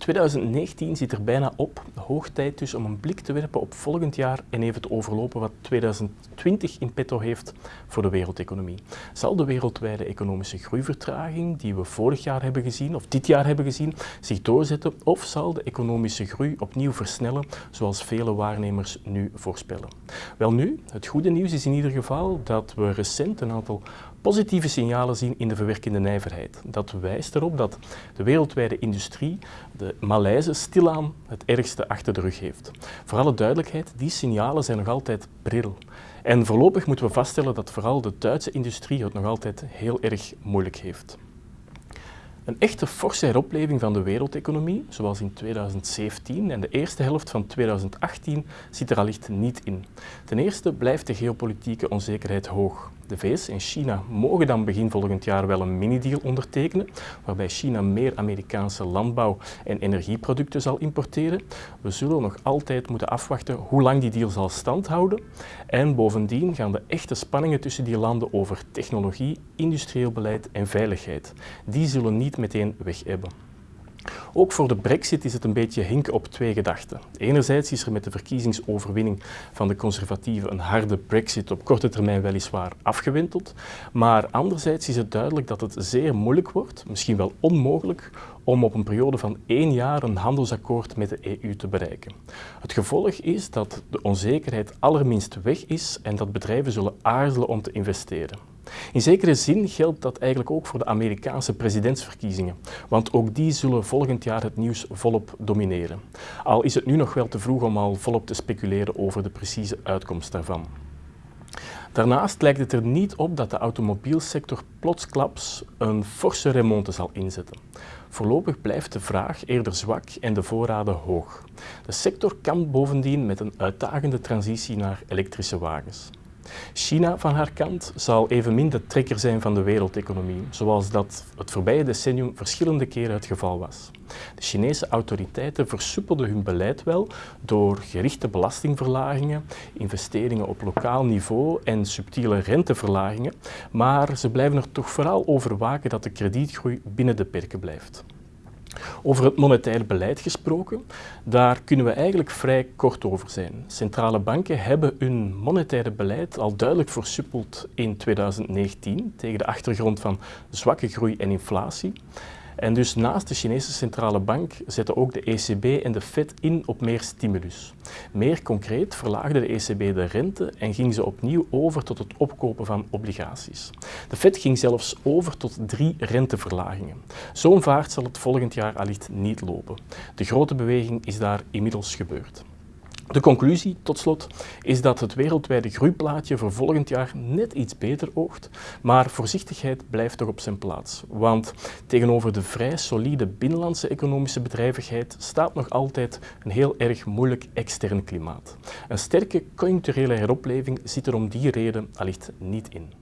2019 zit er bijna op. Hoog tijd dus om een blik te werpen op volgend jaar en even te overlopen wat 2020 in petto heeft voor de wereldeconomie. Zal de wereldwijde economische groeivertraging die we vorig jaar hebben gezien, of dit jaar hebben gezien, zich doorzetten of zal de economische groei opnieuw versnellen zoals vele waarnemers nu voorspellen? Wel nu, het goede nieuws is in ieder geval dat we recent een aantal positieve signalen zien in de verwerkende nijverheid. Dat wijst erop dat de wereldwijde industrie de malaise stilaan het ergste achter de rug heeft. Voor alle duidelijkheid, die signalen zijn nog altijd pril. En voorlopig moeten we vaststellen dat vooral de Duitse industrie het nog altijd heel erg moeilijk heeft. Een echte forse heropleving van de wereldeconomie, zoals in 2017 en de eerste helft van 2018, zit er allicht niet in. Ten eerste blijft de geopolitieke onzekerheid hoog. De VS en China mogen dan begin volgend jaar wel een mini-deal ondertekenen, waarbij China meer Amerikaanse landbouw- en energieproducten zal importeren. We zullen nog altijd moeten afwachten hoe lang die deal zal standhouden. En bovendien gaan de echte spanningen tussen die landen over technologie, industrieel beleid en veiligheid. Die zullen niet meteen weg hebben. Ook voor de brexit is het een beetje hinken op twee gedachten. Enerzijds is er met de verkiezingsoverwinning van de conservatieven een harde brexit op korte termijn weliswaar afgewenteld, maar anderzijds is het duidelijk dat het zeer moeilijk wordt, misschien wel onmogelijk, om op een periode van één jaar een handelsakkoord met de EU te bereiken. Het gevolg is dat de onzekerheid allerminst weg is en dat bedrijven zullen aarzelen om te investeren. In zekere zin geldt dat eigenlijk ook voor de Amerikaanse presidentsverkiezingen, want ook die zullen volgend jaar het nieuws volop domineren. Al is het nu nog wel te vroeg om al volop te speculeren over de precieze uitkomst daarvan. Daarnaast lijkt het er niet op dat de automobielsector plotsklaps een forse remonte zal inzetten. Voorlopig blijft de vraag eerder zwak en de voorraden hoog. De sector kan bovendien met een uitdagende transitie naar elektrische wagens. China van haar kant zal evenmin de trekker zijn van de wereldeconomie, zoals dat het voorbije decennium verschillende keren het geval was. De Chinese autoriteiten versoepelden hun beleid wel door gerichte belastingverlagingen, investeringen op lokaal niveau en subtiele renteverlagingen, maar ze blijven er toch vooral over waken dat de kredietgroei binnen de perken blijft. Over het monetair beleid gesproken, daar kunnen we eigenlijk vrij kort over zijn. Centrale banken hebben hun monetaire beleid al duidelijk versuppeld in 2019 tegen de achtergrond van zwakke groei en inflatie. En dus naast de Chinese centrale bank zetten ook de ECB en de Fed in op meer stimulus. Meer concreet verlaagde de ECB de rente en ging ze opnieuw over tot het opkopen van obligaties. De Fed ging zelfs over tot drie renteverlagingen. Zo'n vaart zal het volgend jaar allicht niet lopen. De grote beweging is daar inmiddels gebeurd. De conclusie, tot slot, is dat het wereldwijde groeiplaatje voor volgend jaar net iets beter oogt, maar voorzichtigheid blijft toch op zijn plaats. Want tegenover de vrij solide binnenlandse economische bedrijvigheid staat nog altijd een heel erg moeilijk extern klimaat. Een sterke conjuncturele heropleving zit er om die reden allicht niet in.